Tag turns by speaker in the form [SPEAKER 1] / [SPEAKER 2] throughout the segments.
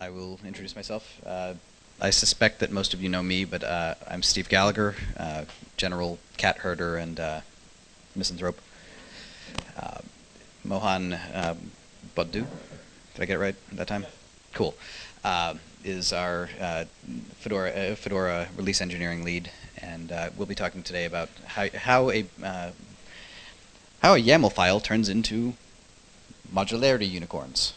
[SPEAKER 1] I will introduce myself. Uh, I suspect that most of you know me, but uh, I'm Steve Gallagher, uh, general cat herder and uh, misanthrope. Uh, Mohan uh, Boddu, did I get it right that time? Cool. Uh, is our Fedora, Fedora release engineering lead, and we'll be talking today about how, how a how a YAML file turns into modularity unicorns.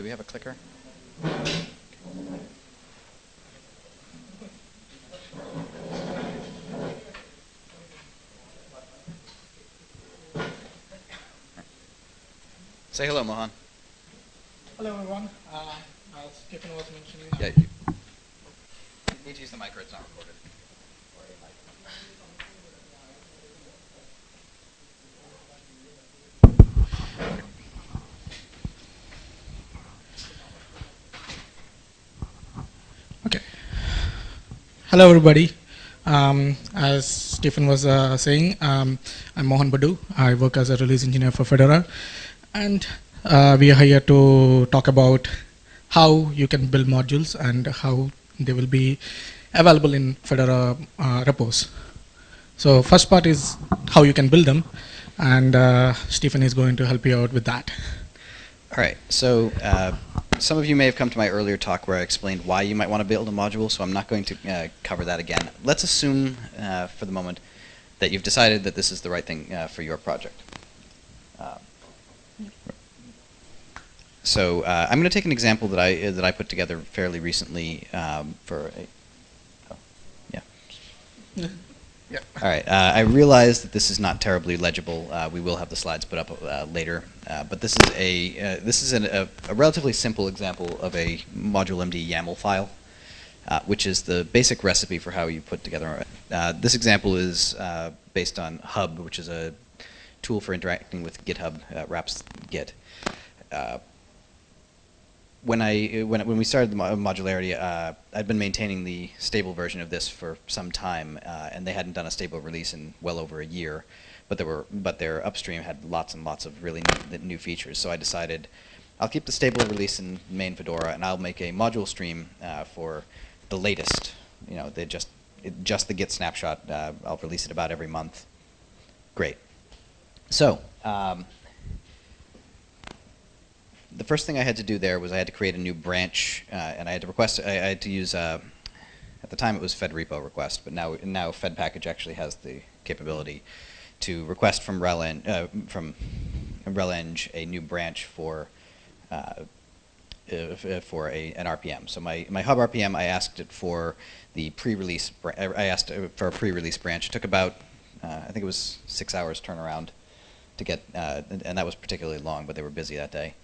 [SPEAKER 1] Do we have a clicker? Say hello, Mohan.
[SPEAKER 2] Hello everyone. Uh, as Stephen was mentioning,
[SPEAKER 1] Yeah, you need to use the mic it's not recorded.
[SPEAKER 2] Hello everybody. Um, as Stephen was uh, saying, um, I'm Mohan Boddu. I work as a release engineer for Fedora, and uh, we are here to talk about how you can build modules and how they will be available in Fedora uh, repos. So first part is how you can build them, and uh, Stephen is going to help you out with that.
[SPEAKER 1] All right, so uh, some of you may have come to my earlier talk where I explained why you might want to build a module, so I'm not going to uh, cover that again. Let's assume uh, for the moment that you've decided that this is the right thing uh, for your project. Uh, so uh, I'm going to take an example that I that I put together fairly recently um, for a, oh, yeah. All right. Uh, I realize that this is not terribly legible. Uh, we will have the slides put up uh, later, uh, but this is a uh, this is an, a, a relatively simple example of a module MD YAML file, uh, which is the basic recipe for how you put together. This example is based on Hub, which is a tool for interacting with GitHub. Wraps Git. When I when when we started the modularity, uh, I'd been maintaining the stable version of this for some time, uh, and they hadn't done a stable release in well over a year. But there were but their upstream had lots and lots of really new, new features. So I decided I'll keep the stable release in main Fedora, and I'll make a module stream uh, for the latest. You know, they just it, just the Git snapshot. Uh, I'll release it about every month. Great. So. Um, the first thing I had to do there was I had to create a new branch, uh, and I had to request. I, I had to use. Uh, at the time, it was Fed repo request, but now now Fed package actually has the capability to request from RelEng uh, from RelEng a new branch for. Uh, for a, an RPM. So my, my hub RPM, I asked it for the pre-release. br- I asked uh, for a pre-release branch. It took about, uh, I think it was six hours turnaround to get, uh, and, and that was particularly long, but they were busy that day.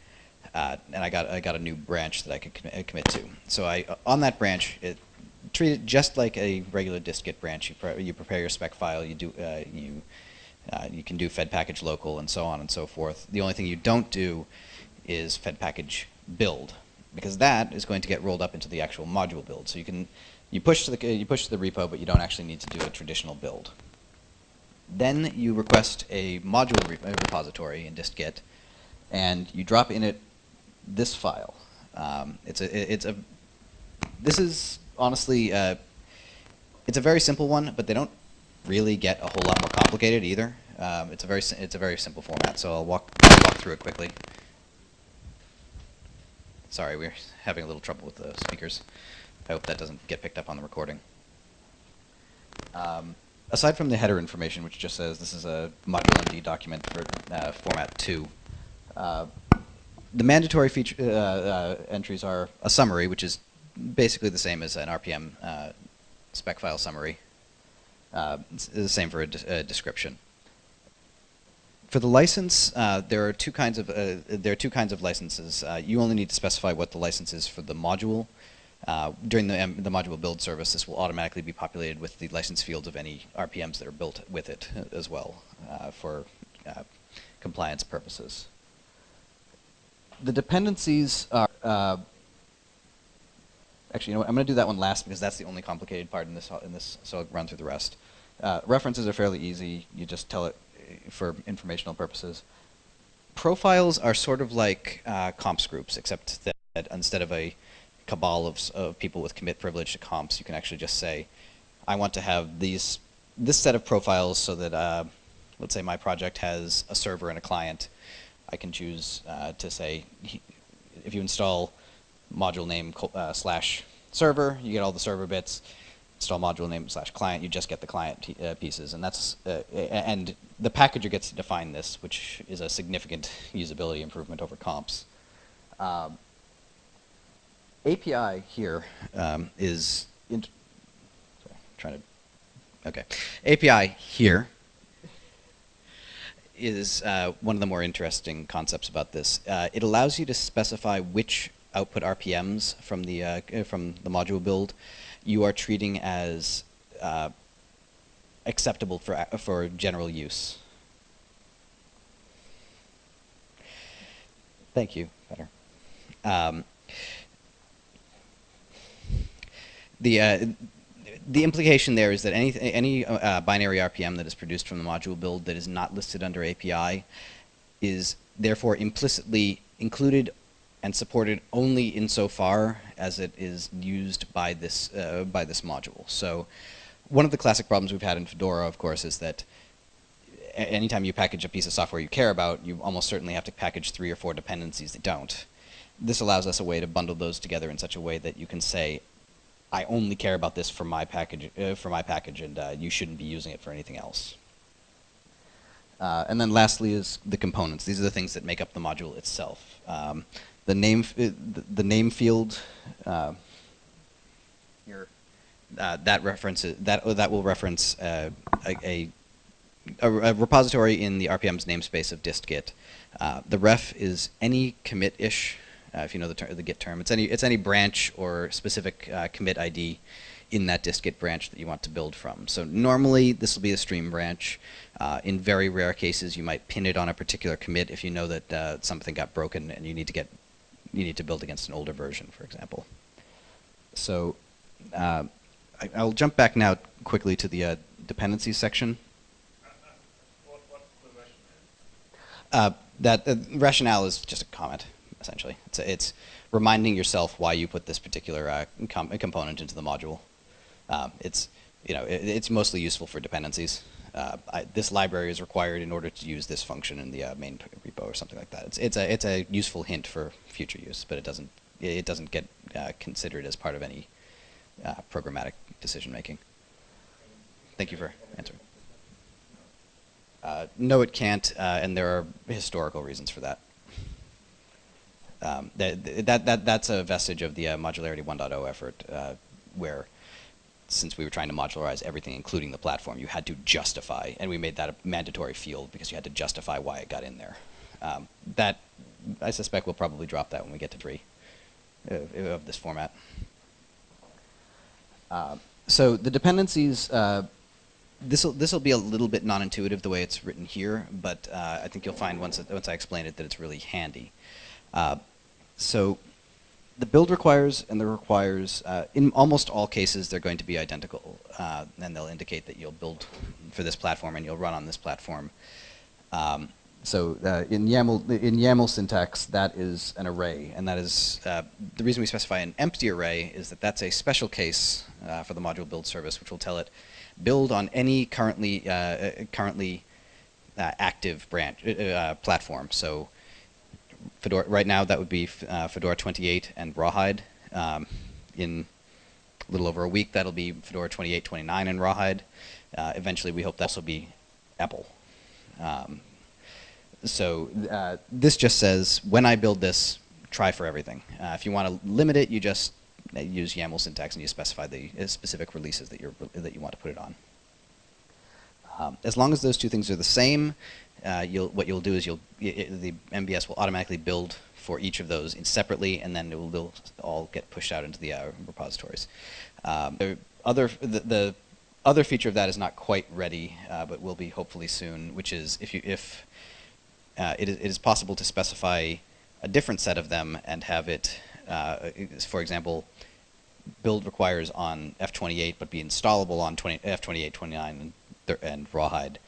[SPEAKER 1] Uh, and I got I got a new branch that I could commit, uh, commit to. So I on that branch, it treat it just like a regular dist-git branch. You pre- you prepare your spec file. You do uh, you uh, you can do fed package local and so on and so forth. The only thing you don't do is fed package build because that is going to get rolled up into the actual module build. So you can you push to the you push to the repo, but you don't actually need to do a traditional build. Then you request a module re- uh, repository in dist-git, and you drop in it this file. Um, it's a it's a this is honestly uh, it's a very simple one, but they don't really get a whole lot more complicated either. Um, it's a very it's a very simple format, so I'll walk I'll walk through it quickly. Sorry, we're having a little trouble with the speakers. I hope that doesn't get picked up on the recording. Um, aside from the header information, which just says this is a module MD document for uh, format 2, uh, the mandatory feature uh, uh, entries are a summary, which is basically the same as an RPM uh, spec file summary. Uh, it's the same for a, de- a description. for the license, uh, there are two kinds of uh, there are two kinds of licenses. You only need to specify what the license is for the module. During the, um, the module build service, this will automatically be populated with the license fields of any RPMs that are built with it as well for compliance purposes. The dependencies are uh, actually, you know what, I'm going to do that one last because that's the only complicated part in this. In this, so I'll run through the rest. Uh, references are fairly easy. You just tell it uh, for informational purposes. Profiles are sort of like uh, comps groups, except that instead of a cabal of, of people with commit privilege to comps, you can actually just say, I want to have these this set of profiles so that, uh, let's say my project has a server and a client. I can choose uh, to say, if you install module name uh, slash server, you get all the server bits. Install module name slash client, you just get the client uh, pieces, and that's uh, and the packager gets to define this, which is a significant usability improvement over comps. Um, API here um, is sorry, trying to okay. API here is uh, one of the more interesting concepts about this. Uh, it allows you to specify which output RPMs from the uh, from the module build you are treating as uh, acceptable for for general use. Thank you. Better. Um, the uh, the implication there is that any any uh, binary RPM that is produced from the module build that is not listed under API is therefore implicitly included and supported only insofar as it is used by this uh, by this module. So one of the classic problems we've had in Fedora, of course, is that anytime you package a piece of software you care about, you almost certainly have to package three or four dependencies that don't. This allows us a way to bundle those together in such a way that you can say, I only care about this for my package, uh, for my package, and uh, you shouldn't be using it for anything else. Uh, and then lastly is the components. These are the things that make up the module itself. Um, the name, uh, the name field uh, here, uh, that references that that will reference a, a, a, repository in the RPM's namespace of dist-git. the ref is any commit-ish uh, if you know the, ter the Git term. It's any, it's any branch or specific uh, commit ID in that dist-git branch that you want to build from. So normally this will be a stream branch. Uh, in very rare cases you might pin it on a particular commit if you know that uh, something got broken and you need to get you need to build against an older version, for example. So uh, I, will jump back now quickly to the uh, dependencies section. Uh, that rationale is just a comment essentially. It's, it's reminding yourself why you put this particular uh, com component into the module. Um, it's, you know, it, it's mostly useful for dependencies. Uh, I, this library is required in order to use this function in the uh, main repo or something like that. It's, it's, a, it's a useful hint for future use, but it doesn't, it doesn't get uh, considered as part of any uh, programmatic decision making. Thank you for answering. Uh, no, it can't, uh, and there are historical reasons for that um, that, that, that, that's a vestige of the uh, modularity 1.0 effort uh, where since we were trying to modularize everything, including the platform, you had to justify, and we made that a mandatory field because you had to justify why it got in there. Um, that, I suspect we'll probably drop that when we get to 3 uh, of this format. Uh, so the dependencies, uh, this will this will be a little bit non-intuitive the way it's written here, but uh, I think you'll find once once I explain it that it's really handy. Uh, so the build requires and the requires, uh, in almost all cases, they're going to be identical. Uh, and they'll indicate that you'll build for this platform and you'll run on this platform. Um, so uh, in YAML, in YAML syntax, that is an array, and that is uh, the reason we specify an empty array is that that's a special case uh, for the module build service, which will tell it build on any currently uh, currently active branch platform. So Fedora, right now that would be uh, Fedora 28 and Rawhide. Um, in a little over a week, that'll be Fedora 28, 29 and Rawhide. Uh, eventually, we hope that'll be EPEL. Um, so uh, this just says, when I build this, try for everything. Uh, if you want to limit it, you just uh, use YAML syntax and you specify the uh, specific releases that, you're, that you want to put it on. Um, as long as those two things are the same, uh, you'll, what you'll do is you'll, i i the MBS will automatically build for each of those separately, and then it will they'll all get pushed out into the uh, repositories. Um, the other, the, the other feature of that is not quite ready, uh, but will be hopefully soon, which is if you if uh, it, is, it is possible to specify a different set of them and have it, uh, for example, build requires on F28 but be installable on 20, F28, 29, and, th- and Rawhide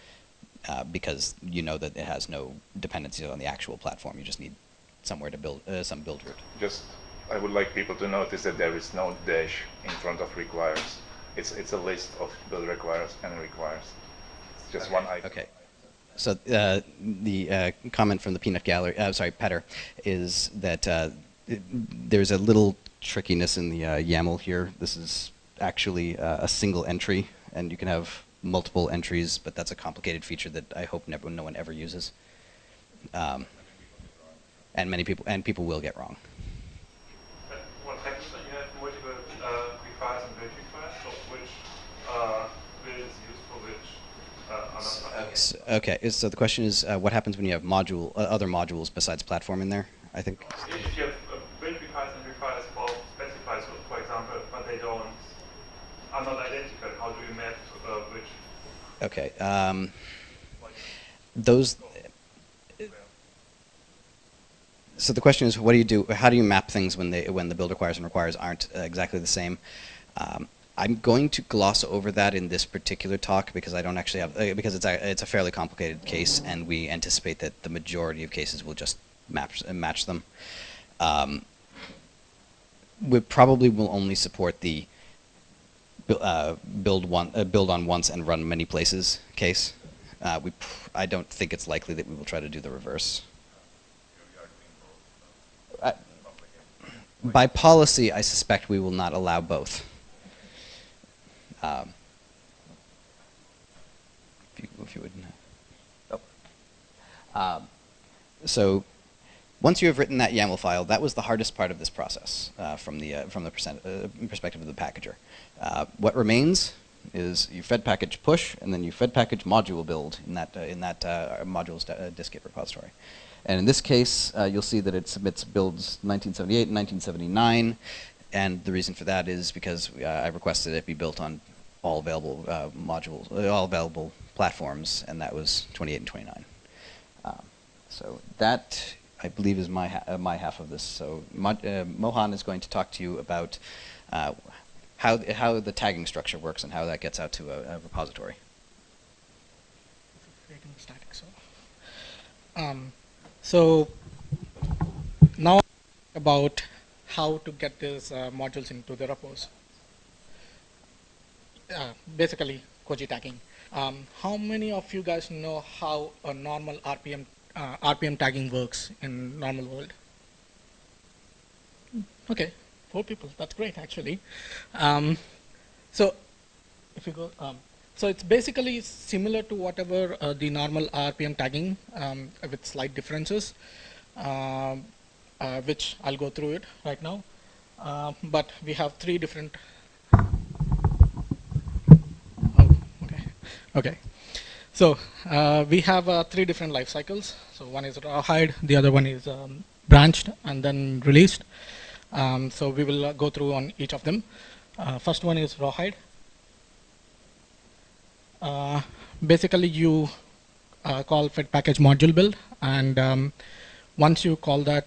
[SPEAKER 1] uh, because you know that it has no dependencies on the actual platform. You just need somewhere to build uh, some build route.
[SPEAKER 3] Just, I would like people to notice that there is no dash in front of requires. It's it's a list of build requires and requires. It's just one item.
[SPEAKER 1] Okay. So uh, the uh, comment from the peanut gallery, uh, sorry, Petter, is that uh, it- there's a little trickiness in the uh, YAML here. This is actually uh, a single entry, and you can have multiple entries, but that's a complicated feature that I hope never, no one ever uses. Um, and many people, and people will get wrong.
[SPEAKER 4] But What happens when you have multiple uh, requires and build requires? So uh, build is used for which uh,
[SPEAKER 1] Okay, so the question is, uh, what happens when you have module, uh, other modules besides platform in there? I think.
[SPEAKER 4] If you have uh, build requires and requires both specified, so for example, but they don't, are not identical, how do you map uh, which?
[SPEAKER 1] Okay. Um, those. So the question is, what do you do? How do you map things when they when the build requires and requires aren't uh, exactly the same? Um, I'm going to gloss over that in this particular talk because I don't actually have uh, because it's a it's a fairly complicated case, and we anticipate that the majority of cases will just map uh, match them. Um, we probably will only support the uh, build one uh, build on once and run many places case. Uh, we pr- I don't think it's likely that we will try to do the reverse. By policy, I suspect we will not allow both. Um, if, you, if you would. Oh. Um, so once you have written that YAML file, that was the hardest part of this process uh, from the uh, from the uh, perspective of the packager. Uh, what remains is you fed package push, and then you fed package module build in that uh, in that modules dist-git repository. And in this case, you'll see that it submits builds 1978 and 1979, and the reason for that is because I requested it be built on all available uh, modules, uh, all available platforms, and that was 28 and 29. Um, so that, I believe, is my ha- uh, my half of this. So Mo- uh, Mohan is going to talk to you about uh, how how the tagging structure works and how that gets out to a, a repository.
[SPEAKER 2] um, so now about how to get these uh, modules into the repos. Uh, basically, Koji tagging. Um, how many of you guys know how a normal RPM uh, RPM tagging works in normal world? Okay, four people. That's great, actually. Um, so if you go, um, so it's basically similar to whatever uh, the normal RPM tagging um, with slight differences, um, uh, which I'll go through it right now. Uh, but we have three different. Oh, okay. Okay. So uh, we have uh, three different life cycles. So one is rawhide, the other one is um, branched and then released. Um, so we will uh, go through on each of them. Uh, first one is rawhide. Uh, basically, you uh, call fed package module build, and um, once you call that,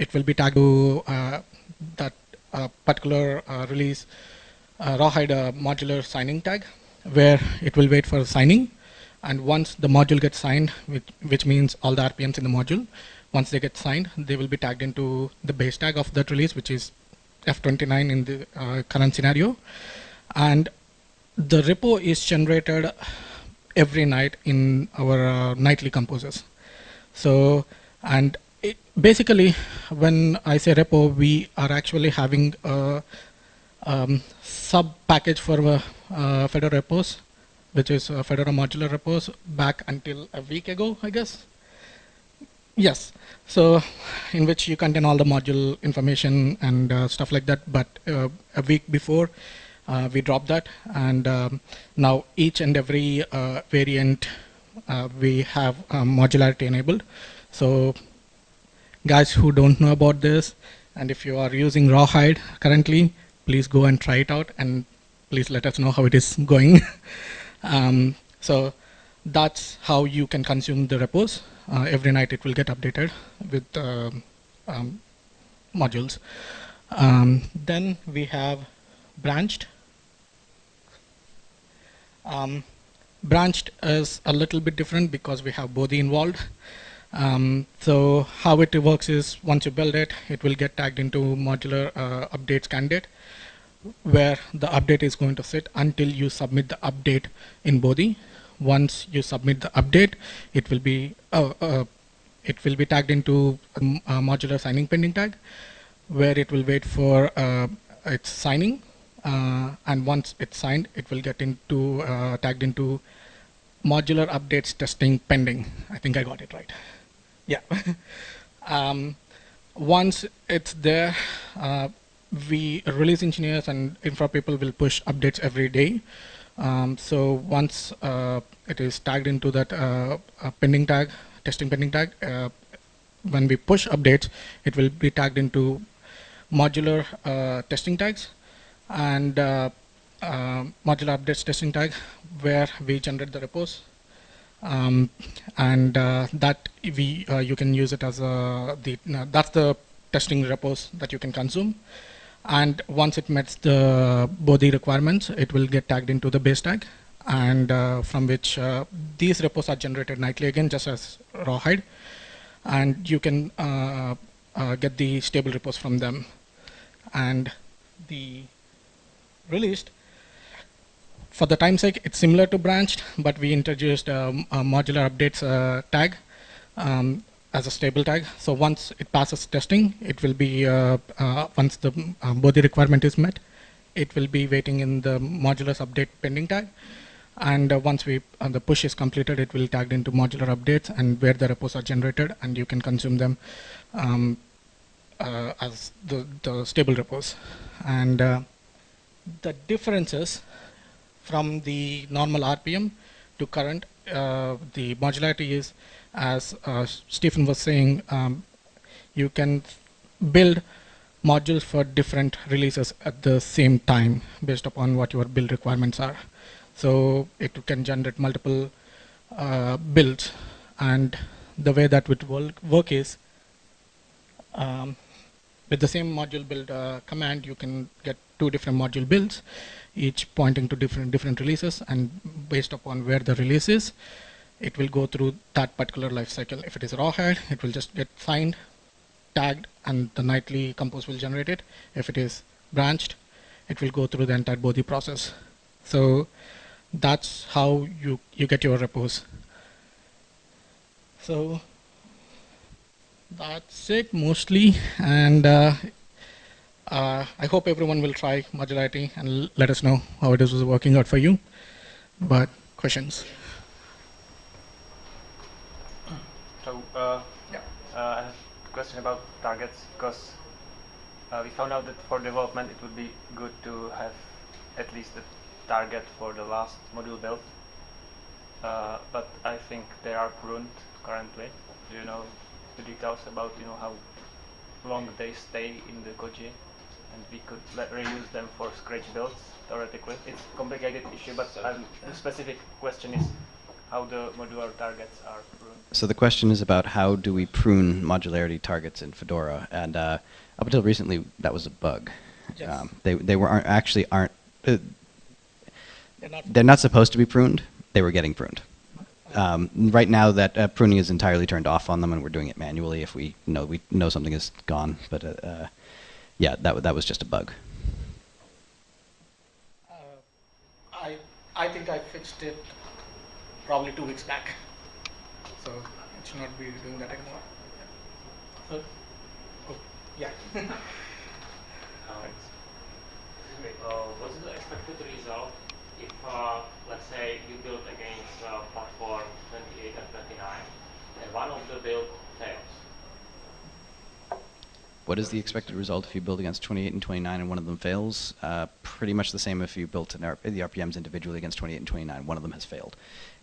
[SPEAKER 2] it will be tagged to that particular release rawhide modular signing tag, where it will wait for signing. And once the module gets signed, which, which means all the RPMs in the module, once they get signed, they will be tagged into the base tag of that release, which is F29 in the uh, current scenario. And the repo is generated every night in our uh, nightly composers. So, and basically, when I say repo, we are actually having a um, sub package for uh, uh, Fedora repos, which is uh, Fedora modular repos back until a week ago, I guess. Yes. So, in which you contain all the module information and uh, stuff like that. But uh, a week before, uh, we dropped that, and um, now each and every variant we have um, modularity enabled. So, guys who don't know about this, and if you are using Rawhide currently, please go and try it out, and please let us know how it is going. um, so, that's how you can consume the repos. Uh, every night it will get updated with um, um, modules. Um, then we have branched. Um, branched is a little bit different because we have Bodhi involved. Um, so how it works is once you build it, it will get tagged into modular uh, updates candidate where the update is going to sit until you submit the update in Bodhi. Once you submit the update, it will be uh, uh, it will be tagged into um, modular signing pending tag where it will wait for uh, its signing. Uh, and once it's signed it will get into uh, tagged into modular updates testing pending. I think I got it right yeah. Um, once it's there uh, we release engineers and infra people will push updates every day. Um, so once uh, it is tagged into that uh, pending tag testing pending tag uh, when we push updates it will be tagged into modular uh, testing tags and uh, uh, modular updates testing tag where we generate the repos um, and uh, that we uh, you can use it as a the that's the testing repos that you can consume. And once it meets the Bodhi requirements it will get tagged into the base tag. And uh, from which these repos are generated nightly again just as rawhide. And you can get the stable repos from them. And the released for the time sake it's similar to branched but we introduced um, a modular updates uh, tag um, as a stable tag so once it passes testing it will be uh, uh, once the um, Bodhi requirement is met it will be waiting in the modulars update pending tag and uh, once we uh, the push is completed it will tagged into modular updates and where the repos are generated and you can consume them um, uh, as the, the stable repos. And the differences from the normal RPM to current, uh, the modularity is, as uh, Stephen was saying, um, you can build modules for different releases at the same time based upon what your build requirements are. So it can generate multiple uh, builds and the way that would work is um, with the same module build uh, command, you can get two different module builds, each pointing to different different releases, and based upon where the release is, it will go through that particular life cycle. If it is rawhide, it will just get signed, tagged, and the nightly compose will generate it. If it is branched, it will go through the entire Bodhi process. So that's how you, you get your repos. So that's it mostly and uh, uh, I hope everyone will try modularity and let us know how it is working out for you. But questions?
[SPEAKER 5] So uh, yeah, uh, I have a question about targets because uh, we found out that for development it would be good to have at least a target for the last module build. Uh, but I think they are pruned currently. Do you know the details about you know how long they stay in the Koji and we could reuse them for scratch builds theoretically. It's a complicated issue, but um, the specific question is how the modular targets are pruned.
[SPEAKER 1] So the question is about how do we prune modularity targets in Fedora, and uh, up until recently that was a bug.
[SPEAKER 2] Yes.
[SPEAKER 1] Um, they they were aren't, actually aren't. Uh,
[SPEAKER 2] they're, not
[SPEAKER 1] they're not supposed to be pruned. They were getting pruned. Um, right now, that uh, pruning is entirely turned off on them, and we're doing it manually if we know we know something is gone. But uh, uh, yeah, that that was just a bug.
[SPEAKER 2] Uh, I I think I fixed it probably two weeks back, so it should not be doing that anymore. Yeah. So, oh, yeah.
[SPEAKER 6] Thanks. Uh, what's the expected result if, uh, let's say, you build against uh, platform 28 and 29, and one of the build fails?
[SPEAKER 1] What is the expected result if you build against 28 and 29 and one of them fails? Uh, pretty much the same if you built R- the RPMs individually against 28 and 29. One of them has failed.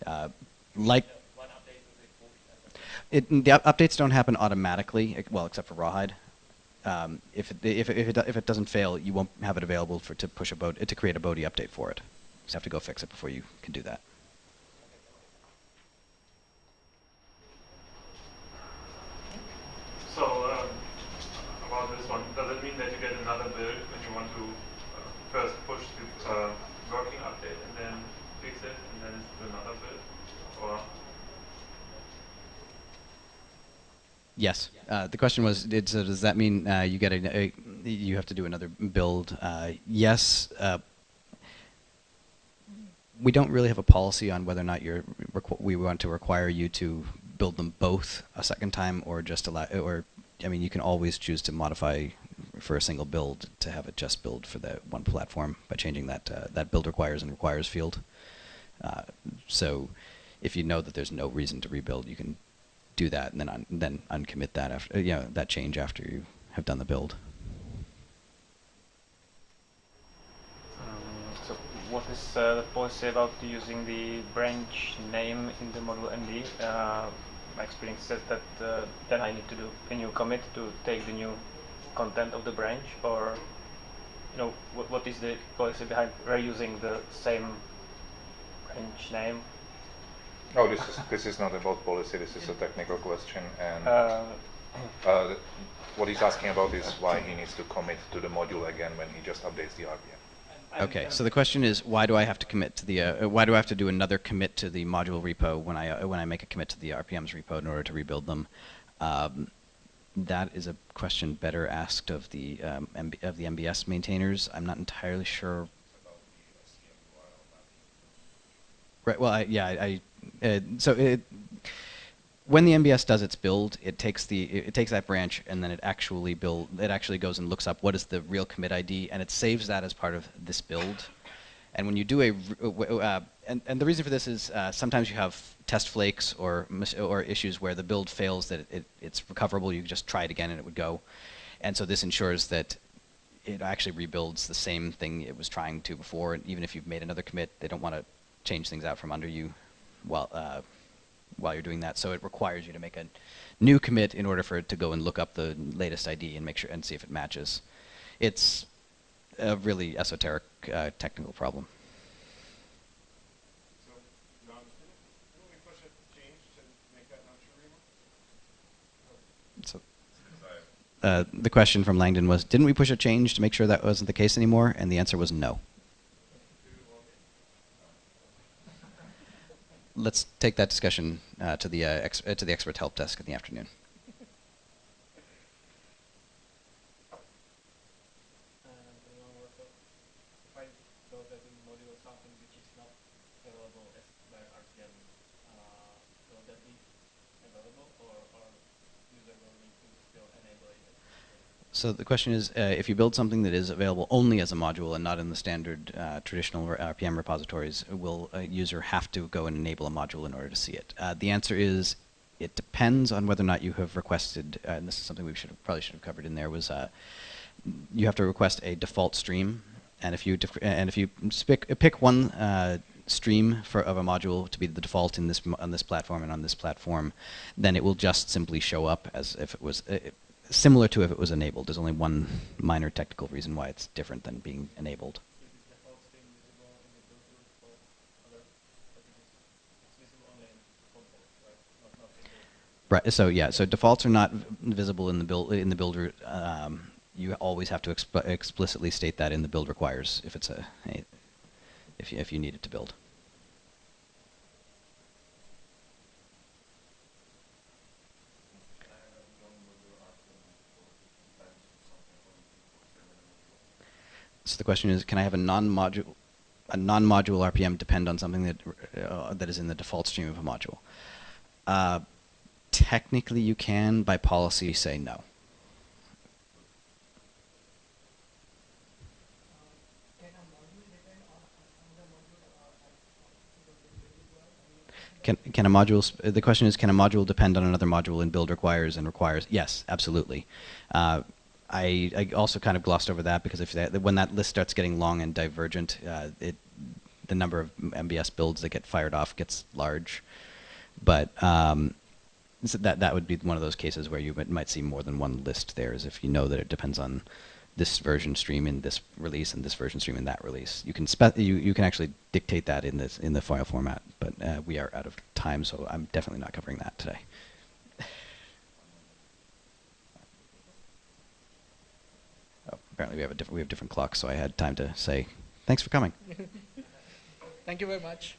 [SPEAKER 1] Uh, like it, the up- updates don't happen automatically, well, except for Rawhide. Um, if, it, if, it, if, it, if it doesn't fail, you won't have it available for to push a Bod- to create a Bodhi update for it. You have to go fix it before you can do that.
[SPEAKER 4] So, um, about this one, does it mean that you get another build when you want to uh, first push the uh, working update and then fix it and then do another build? Or
[SPEAKER 1] Yes. Uh, the question was, did, so does that mean uh, you get a, a, you have to do another build? Uh, yes. Uh, we don't really have a policy on whether or not you're we want to require you to build them both a second time or just allow or I mean you can always choose to modify for a single build to have it just build for that one platform by changing that uh, that build requires and requires field. Uh, so if you know that there's no reason to rebuild, you can do that and then un- then uncommit that after you know that change after you have done the build.
[SPEAKER 5] Um, so what is uh, the policy about using the branch name in the module MD? Uh, my experience says that uh, then I need to do a new commit to take the new content of the branch, or you know what is the policy behind reusing the same branch name?
[SPEAKER 3] Oh, this is this is not about policy. This is a technical question, and
[SPEAKER 5] Uh,
[SPEAKER 3] uh, what he's asking about is why he needs to commit to the module again when he just updates the RPM.
[SPEAKER 1] Okay, so the question is, why do I have to commit to the? Uh, why do I have to do another commit to the module repo when I uh, when I make a commit to the RPMs repo in order to rebuild them? Um, that is a question better asked of the um, MB, of the MBS maintainers. I'm not entirely sure. Right. Well, I, yeah, I. I uh, so it, when the MBS does its build, it takes the it, takes that branch and then it actually build it actually goes and looks up what is the real commit ID and it saves that as part of this build. And when you do a uh, and, and the reason for this is uh, sometimes you have test flakes or or issues where the build fails that it, it's recoverable. You just try it again and it would go. And so this ensures that it actually rebuilds the same thing it was trying to before. And even if you've made another commit, they don't want to change things out from under you while uh, while you're doing that. So it requires you to make a new commit in order for it to go and look up the latest ID and make sure and see if it matches. It's a really esoteric uh, technical problem.
[SPEAKER 7] So, you understand it? Didn't we push a change to make that not true anymore?
[SPEAKER 1] So, uh, the question from Langdon was, didn't we push a change to make sure that wasn't the case anymore? And the answer was no. Let's take that discussion uh, to the uh, uh, to the expert help desk in the afternoon.
[SPEAKER 8] Uh?
[SPEAKER 1] So the question is, uh, if you build something that is available only as a module and not in the standard uh, traditional RPM repositories, will a user have to go and enable a module in order to see it? Uh, the answer is, it depends on whether or not you have requested, uh, and this is something we should have, probably should have covered in there, was uh, you have to request a default stream, and if you and if you pick pick one uh, stream for of a module to be the default in this on this platform and on this platform, then it will just simply show up as if it was. Uh, Similar to if it was enabled. There's only one minor technical reason why it's different than being enabled.
[SPEAKER 8] Right?
[SPEAKER 1] So yeah. So defaults are not visible in the build in the build root. Um, you always have to exp- explicitly state that in the build requires if it's a, a if you, if you need it to build. The question is, can I have a non-module a non-module RPM depend on something that uh, that is in the default stream of a module? Uh, technically, you can. By policy, say no. Can can a module? The question is, can a module depend on another module in build requires and requires? Yes, absolutely. Uh, I, I also kind of glossed over that because if that, when that list starts getting long and divergent, uh, it the number of MBS builds that get fired off gets large. But um, so that that would be one of those cases where you might, see more than one list there, is if you know that it depends on this version stream in this release and this version stream in that release. You can spe- you you can actually dictate that in this in the file format, but uh, we are out of time, so I'm definitely not covering that today. Oh, apparently we have a different we have different clocks, so I had time to say thanks for coming.
[SPEAKER 2] Thank you very much.